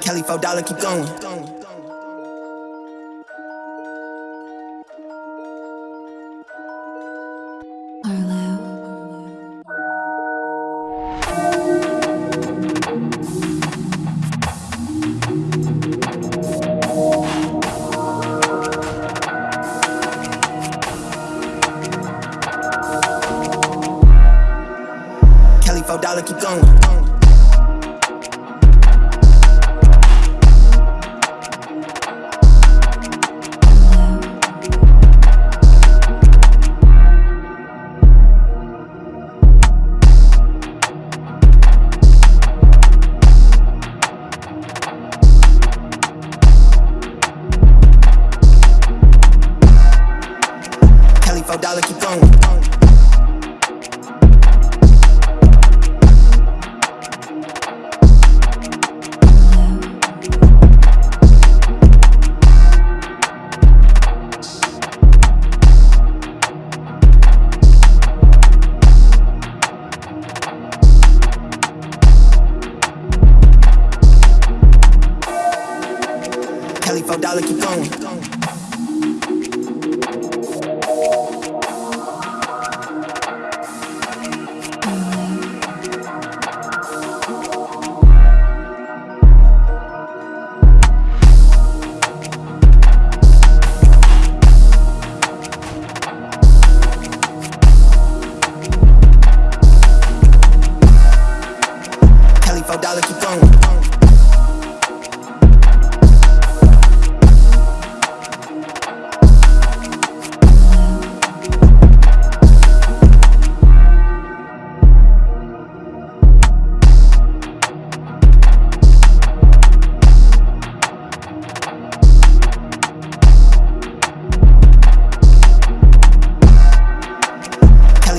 Kelly four dollar, keep going. Kelly keep going. Four dollar, keep going.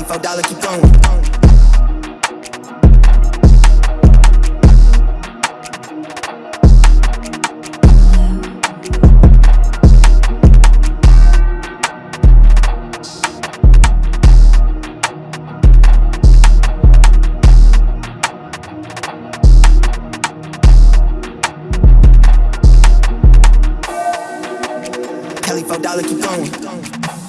Four dollar, keep going. Kelly four dollar, keep going.